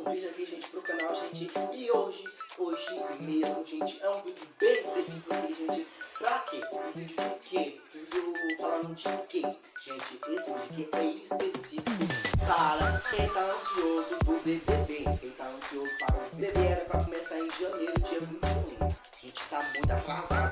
um vídeo aqui, gente, pro canal, gente. E hoje, hoje mesmo, gente, é um vídeo bem específico aqui, gente. Pra quê? Um vídeo de quê? Um vídeo falando de quê? Gente, esse vídeo aqui é específico para quem tá ansioso do BBB. Quem tá ansioso para o BBB era pra começar em janeiro, dia 21. A gente tá muito atrasado,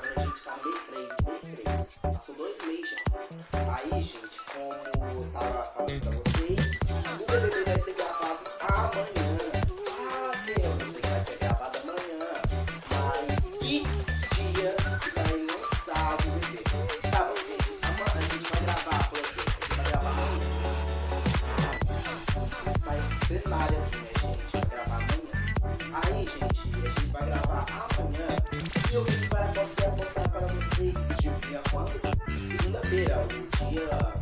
gente, a gente vai gravar amanhã. E o vídeo vai mostrar, mostrar para vocês de quando? Segunda-feira, o dia.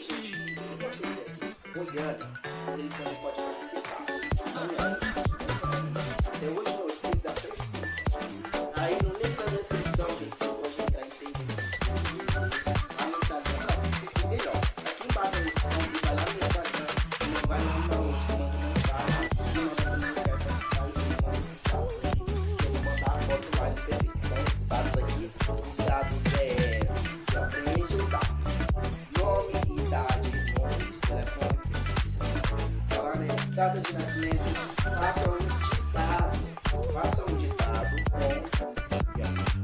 Gente, se vocês aqui, Goiânia, vocês também podem participar. Amanhã, até hoje Data de nascimento, faça um ditado, faça um ditado com,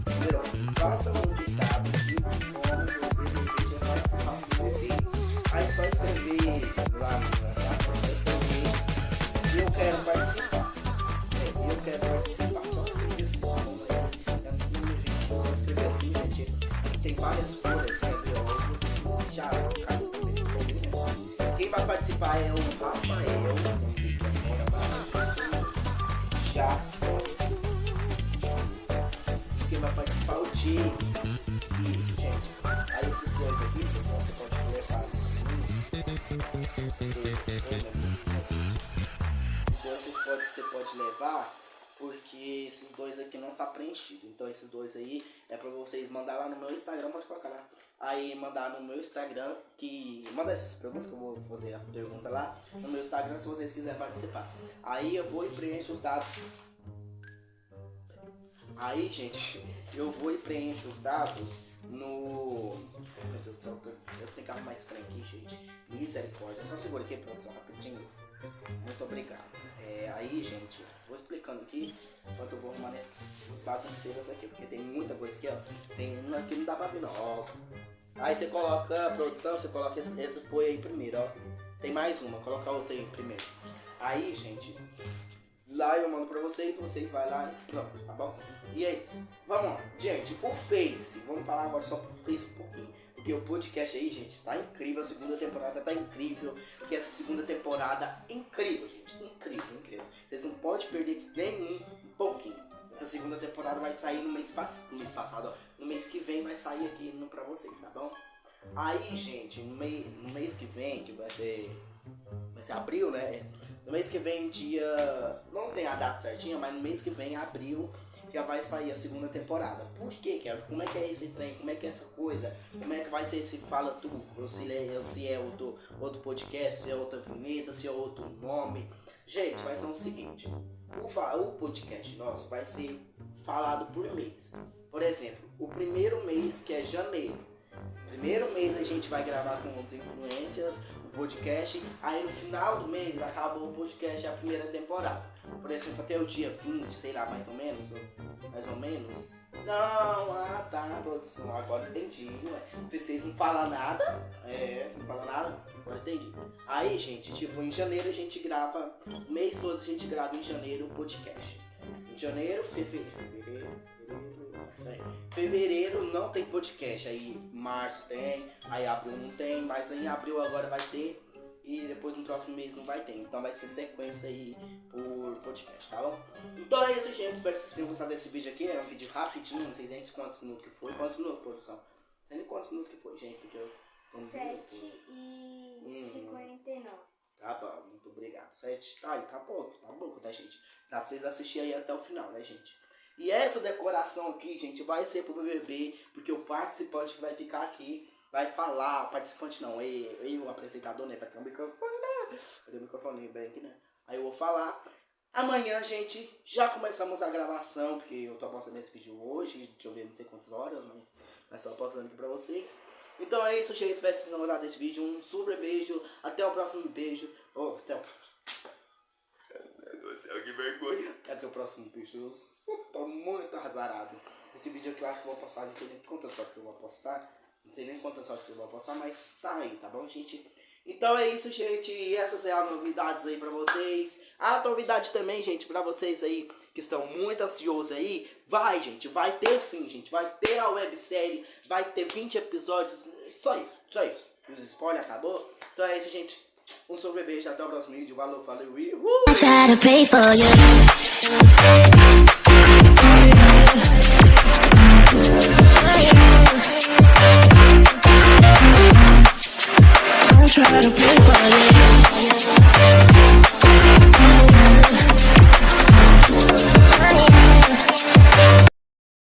primeiro, faça um ditado de como você deseja participar do BBB. Aí só escrever lá no só escrever eu quero participar. É, eu quero participar, só escrever assim, é, muito gente, só escrever assim, gente. Tem várias folhas, escrever outro, já né? Quem vai participar é o Rafael, quem vai participar é o James. Isso, gente. Aí esses dois aqui, então você pode levar. Esses dois aqui, né? Esses dois você pode levar porque esses dois aqui não tá preenchido. Então esses dois aí é pra vocês mandar lá no meu Instagram, pode colocar lá. Aí mandar no meu Instagram que. Manda essas perguntas que eu vou fazer a pergunta lá no meu Instagram se vocês quiserem participar. Aí eu vou e preencho os dados. Aí, gente, eu vou e preencho os dados no. Meu Deus do céu, eu tenho que arrumar esse trem aqui, gente. Misericórdia. Só segura aqui, produção, rapidinho. Muito obrigado. É, aí, gente, vou explicando aqui enquanto eu vou arrumar essas bagunceiras aqui, porque tem muita coisa aqui, ó. Tem uma que não dá pra abrir, não, ó. Aí você coloca produção, você coloca esse, esse aí primeiro, ó. Tem mais uma, coloca outra aí primeiro. Aí, gente, lá eu mando pra vocês, vocês vai lá e pronto, tá bom? E é isso. Vamos lá. Gente, o Face, vamos falar agora só pro Face um pouquinho. Porque o podcast aí, gente, tá incrível. A segunda temporada tá incrível. Que essa segunda temporada incrível, gente. Incrível, incrível. Vocês não podem perder nenhum um pouquinho. Essa segunda temporada vai sair no mês, pass no mês passado, ó. No mês que vem vai sair aqui no, pra vocês, tá bom? Aí, gente, no, mei no mês que vem, que vai ser. Vai ser abril, né? No mês que vem, dia. Não tem a data certinha, mas no mês que vem, abril, já vai sair a segunda temporada. Por quê, Kevin? Como é que é esse trem? Como é que é essa coisa? Como é que vai ser se fala tudo? Se é, se é outro, outro podcast, se é outra vinheta, se é outro nome. Gente, vai ser o seguinte: o, o podcast nosso vai ser falado por mês. Por exemplo, o primeiro mês, que é janeiro. Primeiro mês a gente vai gravar com os influencers, o podcast. Aí no final do mês acabou o podcast a primeira temporada. Por exemplo, até o dia 20, sei lá, mais ou menos. Mais ou menos. Não, ah tá, produção, agora entendi. Ué. Vocês não falam nada. É, não falam nada. Agora entendi. Aí, gente, tipo, em janeiro a gente grava. O mês todo a gente grava em janeiro o podcast. Janeiro, fevereiro, fevereiro, fevereiro. Fevereiro não tem podcast. Aí março tem, aí abril não tem, mas em abril agora vai ter. E depois no próximo mês não vai ter. Então vai ser sequência aí por podcast, tá bom? Então é isso, gente. Espero que vocês tenham gostado desse vídeo aqui. É um vídeo rapidinho, não sei nem quantos minutos que foi. Quantos minutos, produção? Não sei nem quantos minutos que foi, gente, porque eu. 7 e Hum. 59. Tá bom, muito obrigado. Sete, tá aí, tá pouco, tá pouco, tá, gente? Dá pra vocês assistirem aí até o final, né, gente? E essa decoração aqui, gente, vai ser pro BBB, porque o participante que vai ficar aqui vai falar, o participante não, eu, eu o apresentador, né, vai ter um microfone, né? Vai ter um microfone bem aqui, né? Aí eu vou falar. Amanhã, gente, já começamos a gravação, porque eu tô postando esse vídeo hoje, deixa eu ver, não sei quantas horas, mas, mas tô postando aqui pra vocês. Então é isso, gente. Espero que vocês tenham gostado desse vídeo. Um super beijo. Até o próximo beijo. Oh, até o Meu Deus do céu, que vergonha. Até o próximo beijo. Eu tô muito azarado. Esse vídeo aqui eu acho que eu vou postar. Não sei nem quantas sortes eu vou postar. Não sei nem quantas sortes eu vou postar, mas tá aí, tá bom, gente? Então é isso, gente. E essas são as novidades aí pra vocês. A novidade também, gente, pra vocês aí que estão muito ansiosos aí. Vai, gente. Vai ter sim, gente. Vai ter a websérie. Vai ter 20 episódios. Só isso, só isso. Os spoilers acabou. Então é isso, gente. Um sobre beijo. Até o próximo vídeo. Valeu, valeu e... Uh!